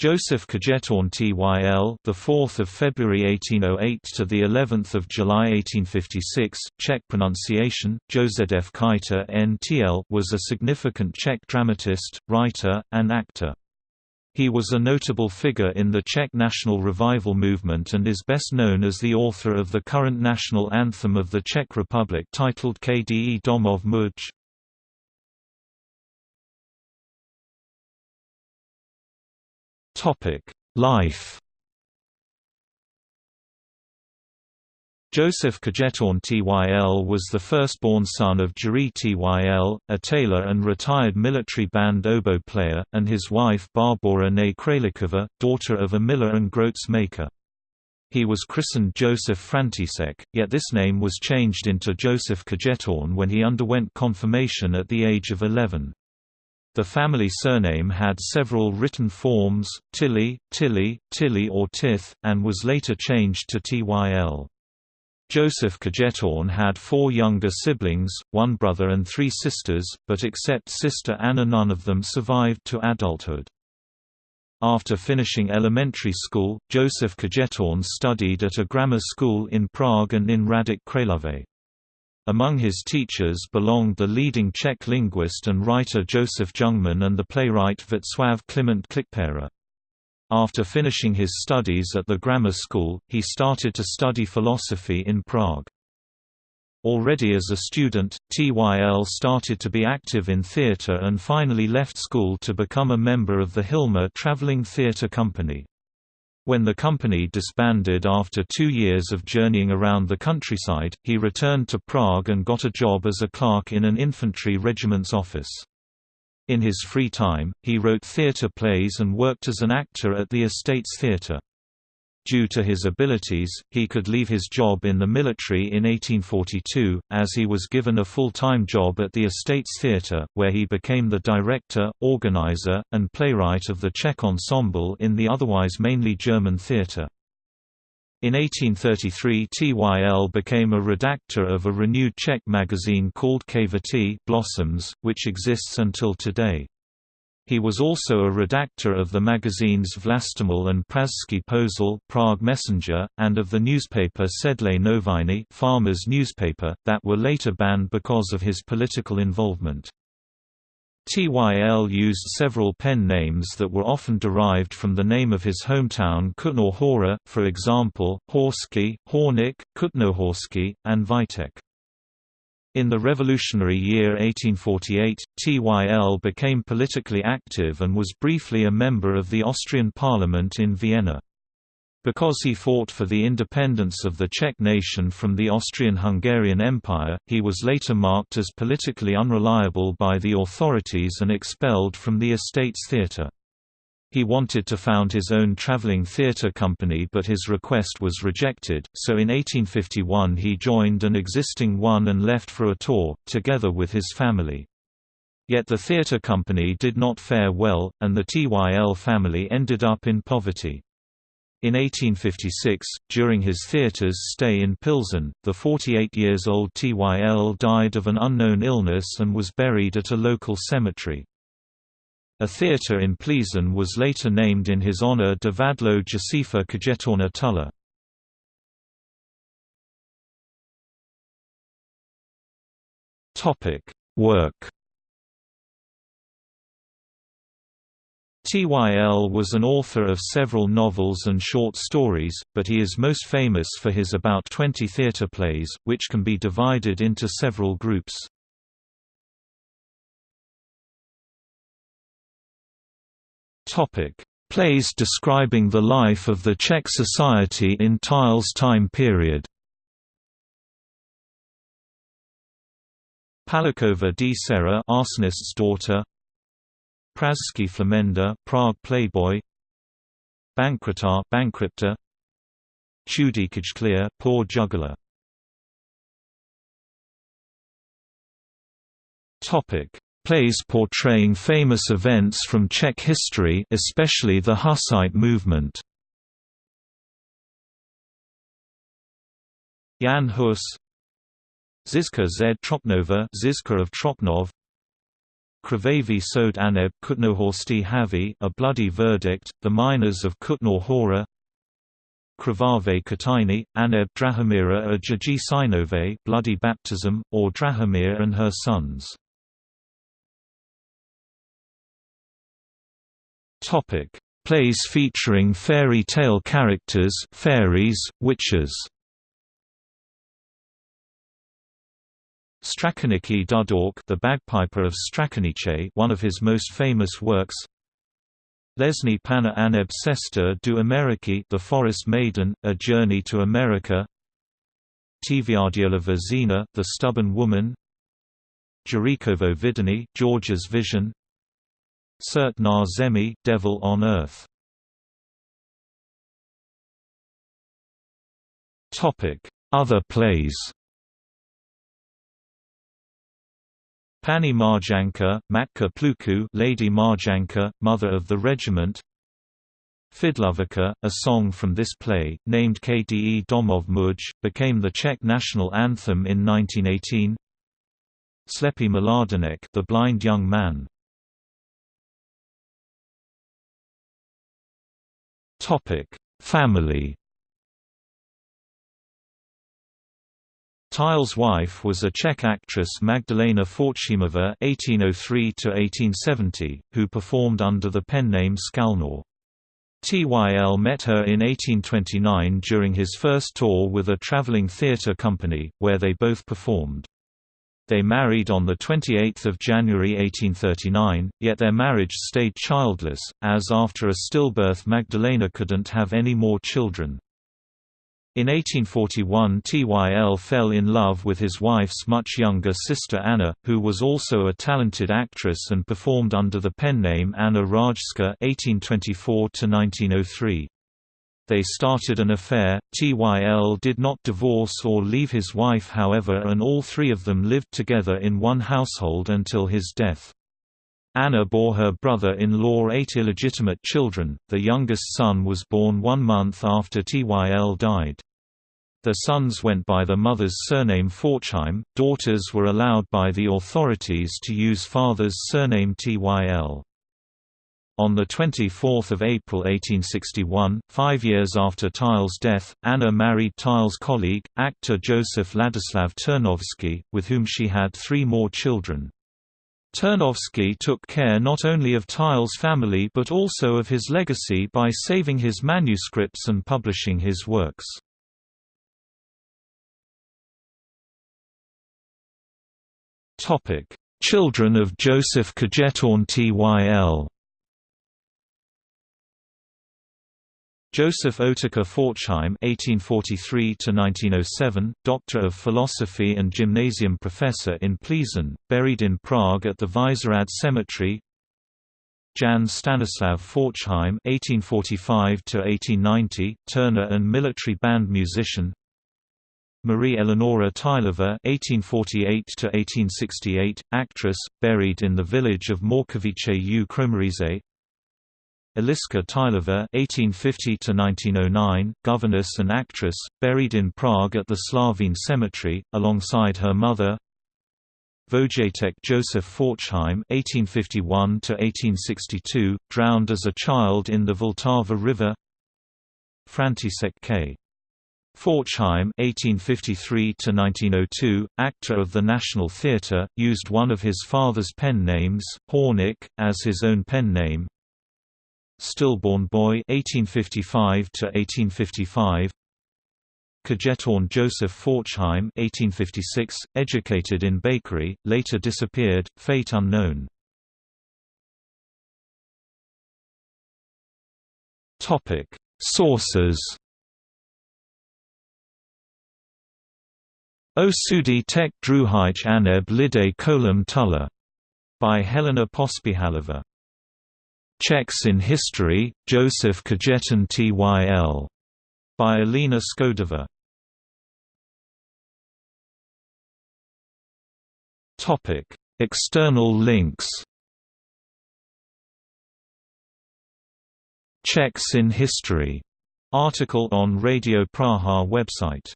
Joseph Kajetan Tyl, the 4th of February 1808 to the 11th of July 1856, Czech pronunciation Josef Kajta NTL, was a significant Czech dramatist, writer, and actor. He was a notable figure in the Czech national revival movement and is best known as the author of the current national anthem of the Czech Republic titled KDE Domov Muj. Life Joseph Kajetan Tyl was the firstborn son of Jiří Tyl, a tailor and retired military band oboe player, and his wife Barbora née Králíková, daughter of a miller and groats maker. He was christened Joseph František, yet this name was changed into Joseph Kajetan when he underwent confirmation at the age of 11. The family surname had several written forms, Tilly, Tilly, Tilly or Tith, and was later changed to Tyl. Joseph Kajetan had four younger siblings, one brother and three sisters, but except sister Anna none of them survived to adulthood. After finishing elementary school, Joseph Kajetan studied at a grammar school in Prague and in Hradec Králové. Among his teachers belonged the leading Czech linguist and writer Josef Jungmann and the playwright Václav Kliment Klikpera. After finishing his studies at the grammar school, he started to study philosophy in Prague. Already as a student, Tyl started to be active in theatre and finally left school to become a member of the Hilma traveling theatre company. When the company disbanded after two years of journeying around the countryside, he returned to Prague and got a job as a clerk in an infantry regiment's office. In his free time, he wrote theatre plays and worked as an actor at the Estates Theatre. Due to his abilities, he could leave his job in the military in 1842, as he was given a full-time job at the Estates Theatre, where he became the director, organizer, and playwright of the Czech ensemble in the otherwise mainly German theatre. In 1833 Tyl became a redactor of a renewed Czech magazine called Květy Blossoms, which exists until today. He was also a redactor of the magazines Vlastimil and Pražský Posel Prague Messenger, and of the newspaper Sedlské Noviny farmers newspaper, that were later banned because of his political involvement. Tyl used several pen names that were often derived from the name of his hometown Kutná Hora, for example, Horsky, Hornik, Kutnohorsky, and Vitek. In the revolutionary year 1848, Tyl became politically active and was briefly a member of the Austrian parliament in Vienna. Because he fought for the independence of the Czech nation from the Austrian-Hungarian Empire, he was later marked as politically unreliable by the authorities and expelled from the Estates Theatre. He wanted to found his own traveling theatre company but his request was rejected, so in 1851 he joined an existing one and left for a tour, together with his family. Yet the theatre company did not fare well, and the Tyl family ended up in poverty. In 1856, during his theatre's stay in Pilsen, the 48 years old Tyl died of an unknown illness and was buried at a local cemetery. A theatre in Plzeň was later named in his honor Divadlo Josefa Kajetána Tyla. Work Tyl was an author of several novels and short stories, but he is most famous for his about 20 theatre plays, which can be divided into several groups. Topic: Plays describing the life of the Czech society in Tyl's time period. Palikova d Sera, arsonist's daughter. Pražský Flamenda, Prague playboy. Bankrata, bankrupta. Chudíkaj poor juggler. Topic: Plays portraying famous events from Czech history especially the Hussite movement. Jan Hus Zizka z Trocnova Zizka of Trocnov Krvavi Sod Aneb Kutnohorsti Havi A Bloody Verdict, The Miners of Kutná Hora Krvave Aneb Drahomira a Jaji Sinove Bloody Baptism, or Drahomir and her sons. Plays featuring fairy tale characters fairies, witches. Strakoniki Dudork the bagpiper of Strakonice one of his most famous works. Lesni Pana Aneb Sesta du Ameriki The Forest Maiden, A Journey to America. Tviardiolova Zina The Stubborn Woman. Jurikovo Vidani George's Vision Cert na Zemi Devil on Earth. Topic: Other plays. Pani Marjanka, Matka Pluku Lady Marjanka, Mother of the Regiment. Fidlovačka, a song from this play, named Kde Domov Muj, became the Czech national anthem in 1918 Slepy Mladenek The Blind Young Man Family Tyl's wife was a Czech actress Magdalena Forchheimova (1803–1870), who performed under the pen name Skalnor. Tyl met her in 1829 during his first tour with a traveling theatre company, where they both performed. They married on 28 January 1839, yet their marriage stayed childless, as after a stillbirth Magdalena couldn't have any more children. In 1841 Tyl fell in love with his wife's much younger sister Anna, who was also a talented actress and performed under the pen name Anna Rajska (1824–1903). They started an affair. Tyl did not divorce or leave his wife however and all three of them lived together in one household until his death. Anna bore her brother-in-law eight illegitimate children, the youngest son was born one month after Tyl died. The sons went by the mother's surname Forchheim, daughters were allowed by the authorities to use father's surname Tyl. On 24 April 1861, five years after Tyl's death, Anna married Tyl's colleague, actor Joseph Ladislav Turnovsky, with whom she had three more children. Turnovsky took care not only of Tyl's family but also of his legacy by saving his manuscripts and publishing his works. Children of Joseph Kajetan Tyl Joseph Otakar Forchheim (1843–1907), Doctor of Philosophy and Gymnasium professor in Plzeň, buried in Prague at the Vyšehrad Cemetery. Jan Stanislav Forchheim (1845–1890), Turner and military band musician. Marie Eleonora Tylova (1848–1868), actress, buried in the village of Morkovice u Kromerize. Eliska Tylova (1850–1909), governess and actress, buried in Prague at the Slavín Cemetery, alongside her mother. Vojtěch Joseph Forchheim (1851–1862), drowned as a child in the Vltava River. František K. Forchheim (1853–1902), actor of the National Theatre, used one of his father's pen names, Hornik, as his own pen name. Stillborn Boy 1855 to 1855 Kajetan Joseph Forchheim 1856 educated in bakery later disappeared fate unknown. Topic. Sources O Sudi Tek Druhich Aneb Lide Kolam Tulla. By Helena Pospíhalová Czechs in History, Joseph Kajetan Tyl. By Alena Skodova. External links Czechs in History article on Radio Praha website